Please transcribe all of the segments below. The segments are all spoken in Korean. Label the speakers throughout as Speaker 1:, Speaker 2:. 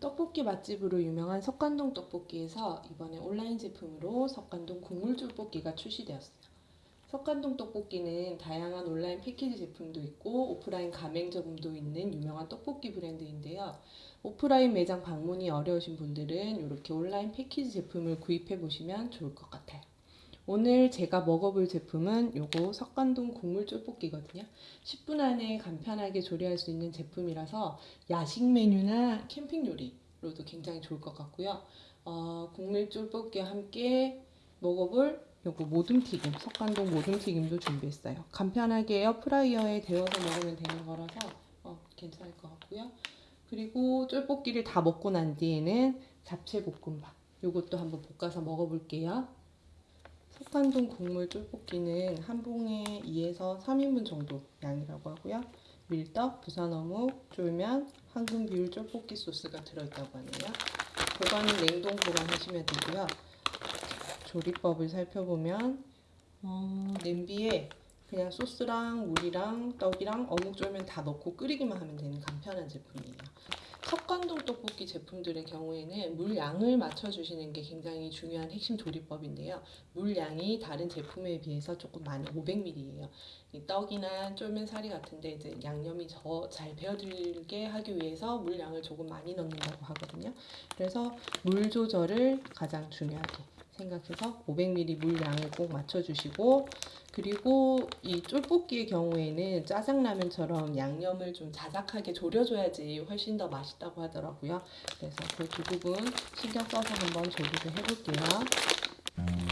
Speaker 1: 떡볶이 맛집으로 유명한 석관동 떡볶이에서 이번에 온라인 제품으로 석관동 국물 쫄볶이가 출시되었어요. 석관동 떡볶이는 다양한 온라인 패키지 제품도 있고 오프라인 가맹점도 있는 유명한 떡볶이 브랜드인데요. 오프라인 매장 방문이 어려우신 분들은 이렇게 온라인 패키지 제품을 구입해 보시면 좋을 것 같아요. 오늘 제가 먹어볼 제품은 요거 석관동 국물 쫄볶이거든요. 10분 안에 간편하게 조리할 수 있는 제품이라서 야식 메뉴나 캠핑 요리로도 굉장히 좋을 것 같고요. 어, 국물 쫄볶이와 함께 먹어볼 요거 모둠튀김, 석관동 모둠튀김도 준비했어요. 간편하게 에어프라이어에 데워서 먹으면 되는 거라서 어, 괜찮을 것 같고요. 그리고 쫄볶이를 다 먹고 난 뒤에는 잡채 볶음밥 요것도 한번 볶아서 먹어볼게요. 석관동 국물 쫄볶이는 한 봉에 2에서 3인분 정도 양이라고 하고요. 밀떡, 부산어묵, 쫄면, 황금 비율 쫄볶이 소스가 들어있다고 하네요. 보관은 냉동 보관하시면 되고요. 조리법을 살펴보면 어, 냄비에 그냥 소스랑 물이랑 떡이랑 어묵 쫄면 다 넣고 끓이기만 하면 되는 간편한 제품이에요. 석관동 떡볶이 제품들의 경우에는 물 양을 맞춰주시는 게 굉장히 중요한 핵심 조리법인데요. 물 양이 다른 제품에 비해서 조금 많이 500ml예요. 이 떡이나 쫄면 사리 같은데 이제 양념이 더잘 배어들게 하기 위해서 물 양을 조금 많이 넣는다고 하거든요. 그래서 물 조절을 가장 중요하게 생각해서 500ml 물 양을 꼭 맞춰주시고 그리고 이 쫄볶이의 경우에는 짜장라면처럼 양념을 좀 자작하게 졸여줘야지 훨씬 더 맛있다고 하더라고요. 그래서 그 두 부분 신경 써서 한번 조리를 해볼게요.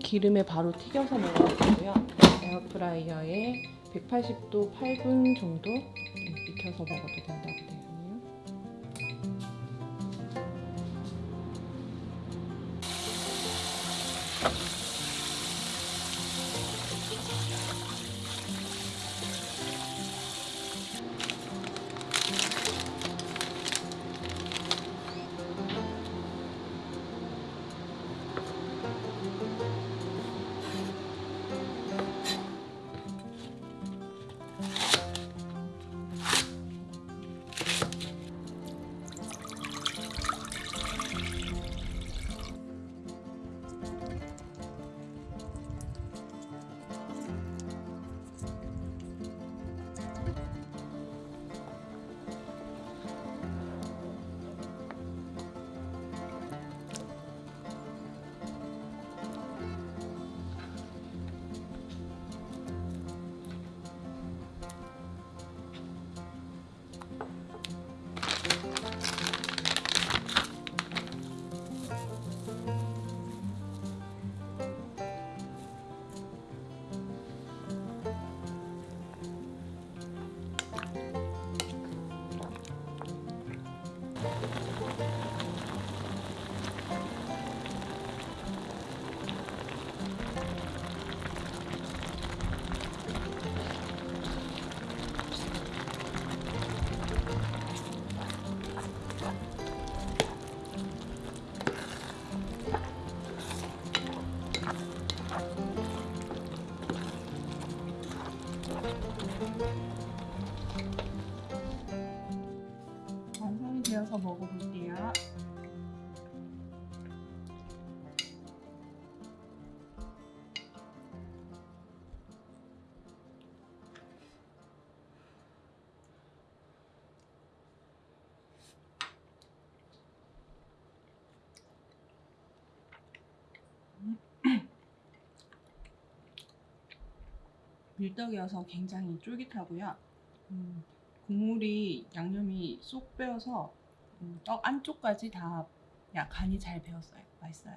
Speaker 1: 기름에 바로 튀겨서 먹어도 되고요. 에어프라이어에 180도 8분 정도 익혀서 먹어도 된다고 있네요. 되어서 먹어볼게요. 밀떡이어서 굉장히 쫄깃하고요. 음, 국물이 양념이 쏙 빼어서 음, 떡 안쪽까지 다 야, 간이 잘 배었어요. 맛있어요.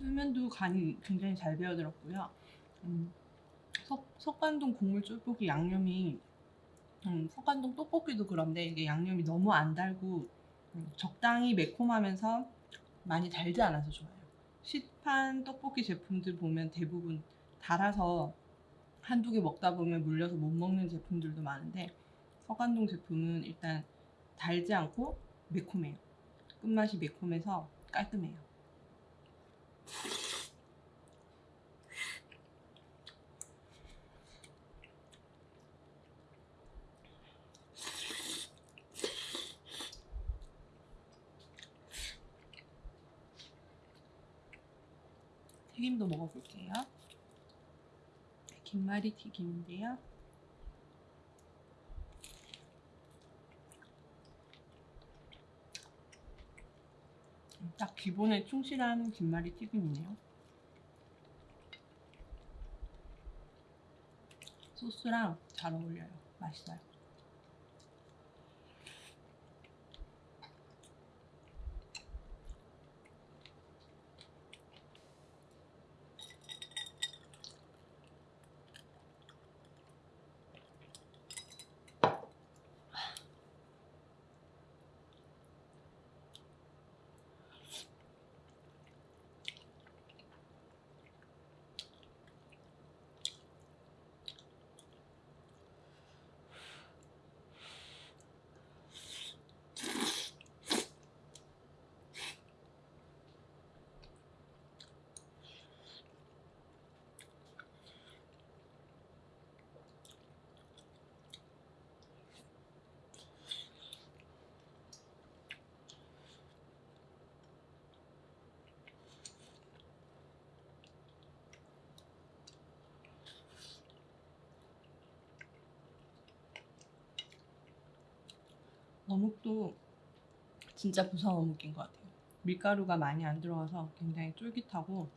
Speaker 1: 쫄면도 간이 굉장히 잘 배어들었고요. 음, 석, 석관동 국물 쫄볶이 양념이 음, 석관동 떡볶이도 그런데 이게 양념이 너무 안 달고 음, 적당히 매콤하면서 많이 달지 않아서 좋아요. 시판 떡볶이 제품들 보면 대부분 달아서 한두 개 먹다 보면 물려서 못 먹는 제품들도 많은데 석관동 제품은 일단 달지 않고 매콤해요. 끝맛이 매콤해서 깔끔해요. 튀김도 먹어볼게요. 김말이 튀김인데요. 기본에 충실한 김말이 튀김이네요. 소스랑 잘 어울려요. 맛있어요. 어묵도 진짜 부산 어묵인 것 같아요. 밀가루가 많이 안 들어가서 굉장히 쫄깃하고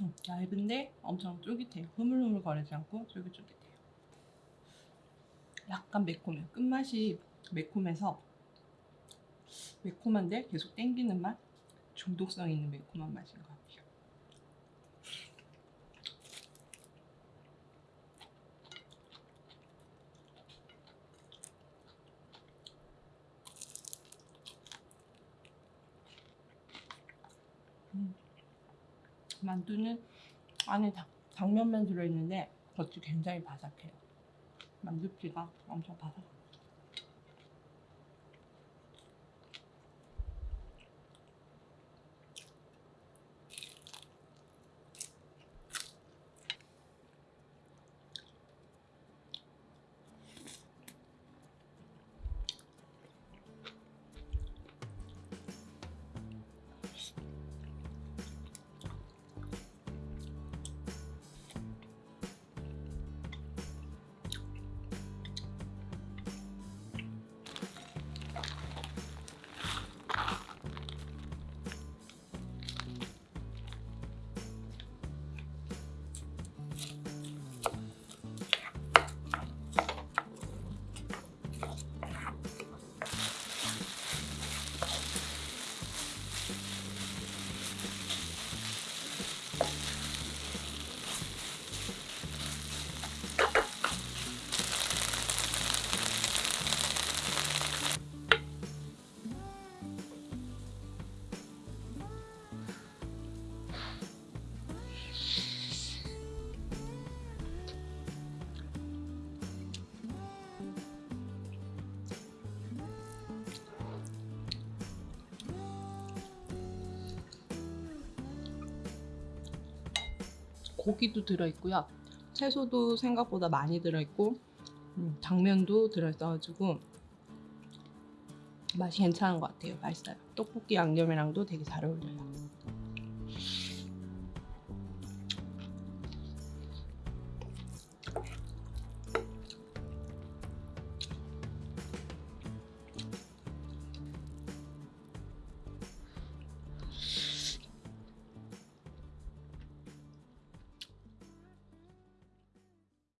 Speaker 1: 음, 얇은데 엄청 쫄깃해요. 흐물흐물 거리지 않고 쫄깃쫄깃해요. 약간 매콤해요. 끝맛이 매콤해서 매콤한데 계속 땡기는 맛? 중독성 있는 매콤한 맛인 것 같아요. 음. 만두는 안에 당, 당면만 들어있는데 겉이 굉장히 바삭해요. 만두피가 엄청 바삭해요. 고기도 들어있고요. 채소도 생각보다 많이 들어있고 음, 당면도 들어있어가지고 맛이 괜찮은 것 같아요. 맛있어요. 떡볶이 양념이랑도 되게 잘 어울려요.